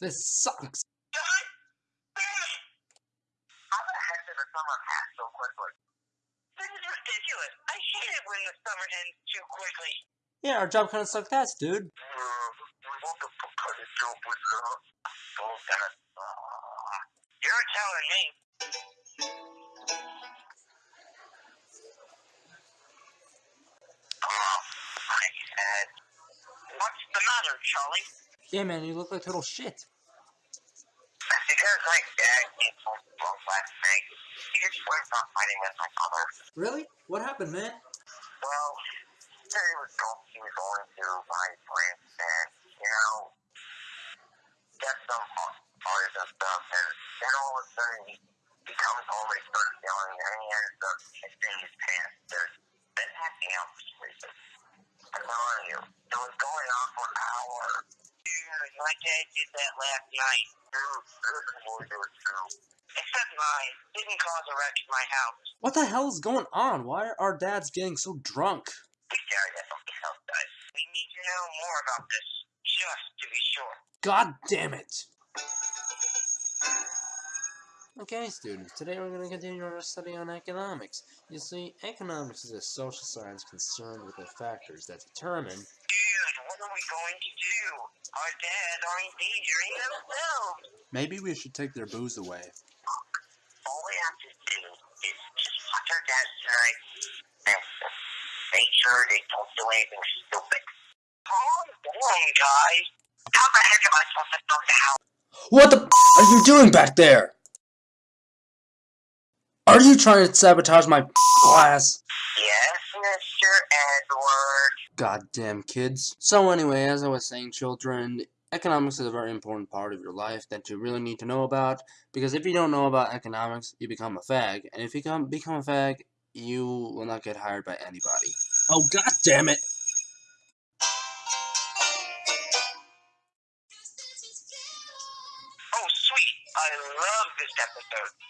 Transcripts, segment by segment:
This sucks. How the heck did the summer pass so quickly? This is ridiculous. I hate it when the summer ends too quickly. Yeah, our job kind of sucked ass, dude. what the fuck kind of job was that? That. You're telling me. Oh, my head. What's the matter, Charlie? Yeah, man, you look like total shit. Because my dad gets home drunk last night, he just went off fighting with my mother. Really? What happened, man? Well, he was going, he was going to my friend's and, you know, get some parties and stuff, and then all of a sudden he, he comes home and he starts yelling, and he ends up shitting his pants. There's been passing out for some reason. I'm telling you, it was going on for hours. My dad did that last night. Dude, this is what it was too. Except mine. Didn't cause a wreck in my house. What the hell is going on? Why are our dads getting so drunk? We gotta get something else. We need to know more about this, just to be sure. God damn it! Okay, students, today we're going to continue our study on economics. You see, economics is a social science concerned with the factors that determine are we going to do? Our dads are endangering themselves. Maybe we should take their booze away. All we have to do is just watch our dads tonight and make sure they don't do anything stupid. Calm down, guys. How the heck am I supposed to know now? What the f- are you doing back there? Are you trying to sabotage my class? Yes, Mr. Edward. Goddamn kids. So anyway, as I was saying, children, economics is a very important part of your life that you really need to know about. Because if you don't know about economics, you become a fag. And if you become, become a fag, you will not get hired by anybody. Oh, god damn it! Oh, sweet. I love this episode.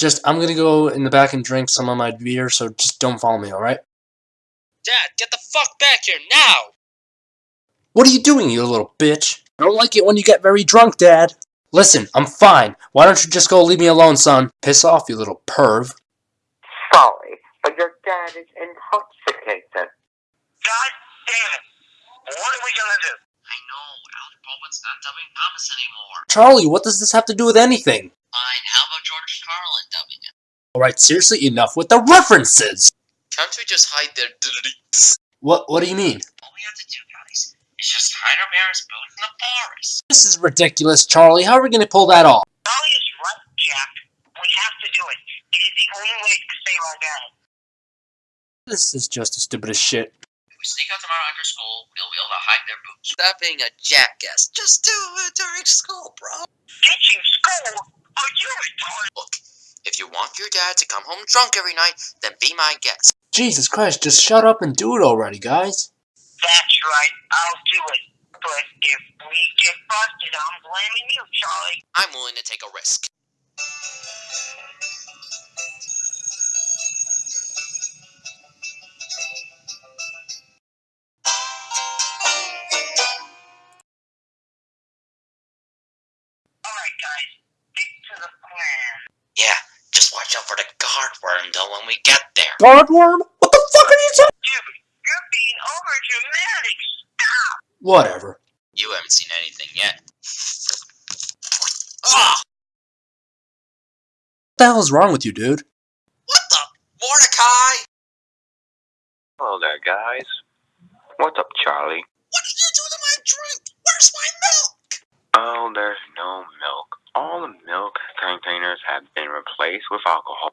It's just, I'm gonna go in the back and drink some of my beer, so just don't follow me, alright? Dad, get the fuck back here now! What are you doing, you little bitch? I don't like it when you get very drunk, Dad. Listen, I'm fine. Why don't you just go leave me alone, son? Piss off, you little perv. Sorry, but your dad is intoxicated. God damn it! What are we gonna do? I know, Alec Baldwin's not dubbing Thomas anymore. Charlie, what does this have to do with anything? Fine, how about George Carlin dubbing it? Alright, seriously, enough with the references! Can't we just hide their diddly? What, what do you mean? All we have to do, guys, is just hide our parents' booth in the forest. This is ridiculous, Charlie. How are we gonna pull that off? Charlie is right, Jack. We have to do it. It is the only way to save our dad. This is just the stupidest shit. If we sneak out tomorrow after school, we'll be able to hide their boots. Stop being a jackass. Just do it during school, bro. Ditching school? Are you retarded? Look, if you want your dad to come home drunk every night, then be my guest. Jesus Christ, just shut up and do it already, guys. That's right. I'll do it. But if we get busted, I'm blaming you, Charlie. I'm willing to take a risk. We get there. Guardworm? What the fuck are you talking? Dude, you're being over dramatic. Stop. Whatever. You haven't seen anything yet. Ah! What the hell is wrong with you, dude? What the? Mordecai! Hello there, guys. What's up, Charlie? What did you do to my drink? Where's my milk? Oh, there's no milk. All the milk containers have been replaced with alcohol.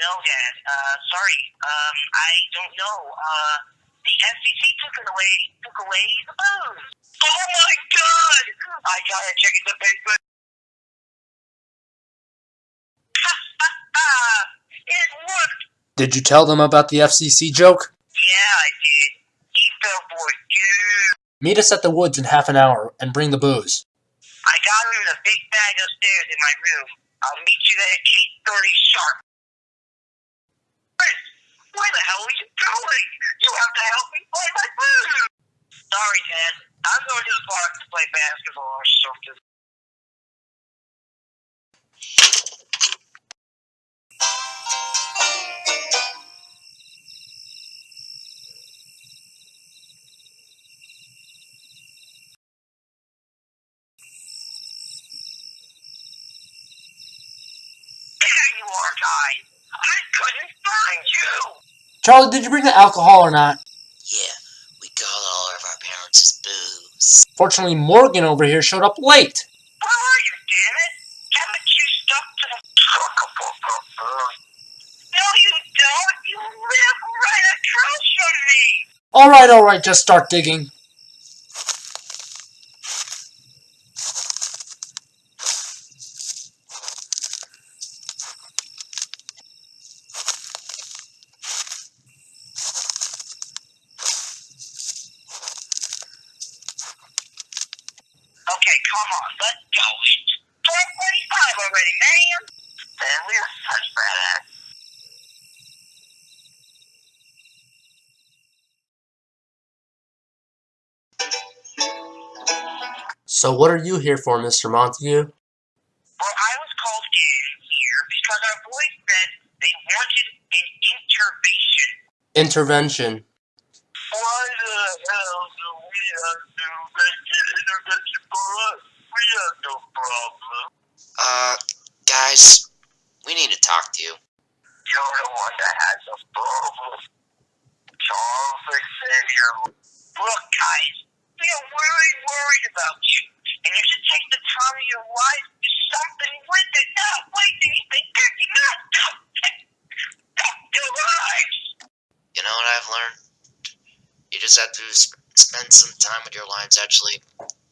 No, Dad. Uh, sorry. Um, I don't know. Uh, the FCC took it away. Took away the booze. Oh my God! I gotta check in the paper. it worked. Did you tell them about the FCC joke? Yeah, I did. He fell for it. Meet us at the woods in half an hour and bring the booze. I got him in a big bag upstairs in my room. I'll meet you there at 8.30 sharp. Where the hell are you going? You have to help me find my food. Sorry, Dad. I'm going to the park to play basketball or something. You are. I couldn't find you. Charlie, did you bring the alcohol or not? Yeah, we got all of our parents' booze. Fortunately, Morgan over here showed up late. Where are you, damn it? Haven't you stuck to the No, you don't. You live right across from me. Alright, alright, just start digging. Okay, come on, let's go. It's 1245 already, man. Man, we are such badass. So what are you here for, Mr. Montague? Well, I was called in here because our boys said they wanted an intervention. Intervention. Why the hell do we have to make an intervention for us? We have no problem. Uh, guys, we need to talk to you. You're the one that has a problem. Charles Xavier. Look, guys, we are really worried about you. And you should take the time of your life to do something with it. Not waste anything. Do not stop your lives. You know what I've learned? You just have to sp- spend some time with your lives actually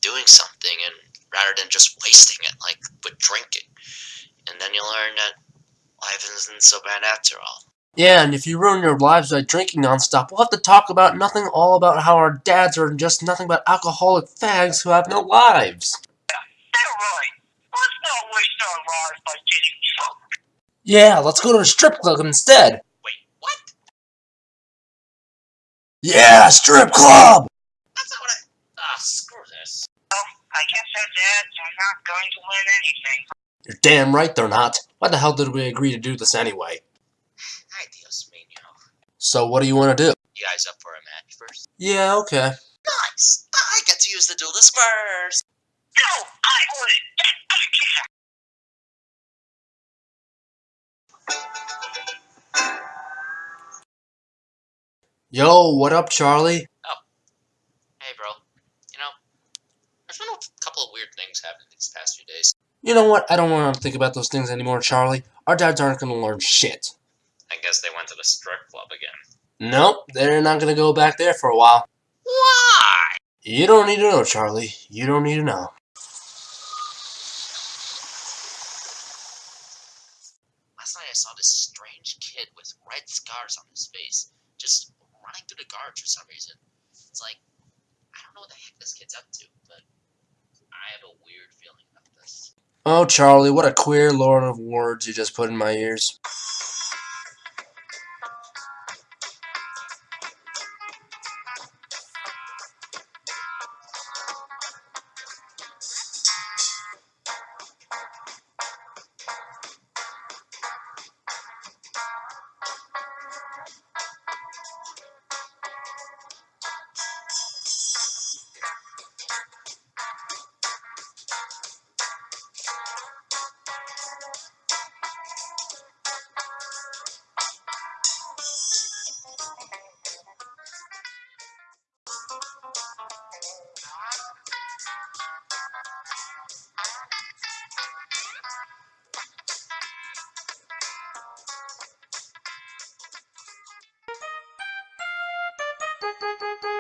doing something, and rather than just wasting it, like with drinking. And then you learn that life isn't so bad after all. Yeah, and if you ruin your lives by drinking nonstop, we'll have to talk about nothing all about how our dads are just nothing but alcoholic fags who have no lives. They're right. Let's not waste our lives by getting drunk. Yeah, let's go to a strip club instead. Wait, what? Yeah, strip club! That's not what I. Ah, screw this. Well, I guess that's it. I'm not going to win anything. You're damn right they're not. Why the hell did we agree to do this anyway? Ay, Dios mío. So what do you want to do? You guys up for a match first? Yeah, okay. Nice! I get to use the duelist first! No, I want it. Get back here. Yo, what up, Charlie? Hey, bro. You know, there's been a couple of weird things happening these past few days. You know what? I don't want to think about those things anymore, Charlie. Our dads aren't going to learn shit. I guess they went to the strip club again. Nope, they're not going to go back there for a while. Why? You don't need to know, Charlie. You don't need to know. Last night I saw this strange kid with red scars on his face, just running through the guards for some reason. It's like, I don't know what the heck this kid's up to, but have a weird feeling about this. Oh, Charlie, what a queer lord of words you just put in my ears. Bye.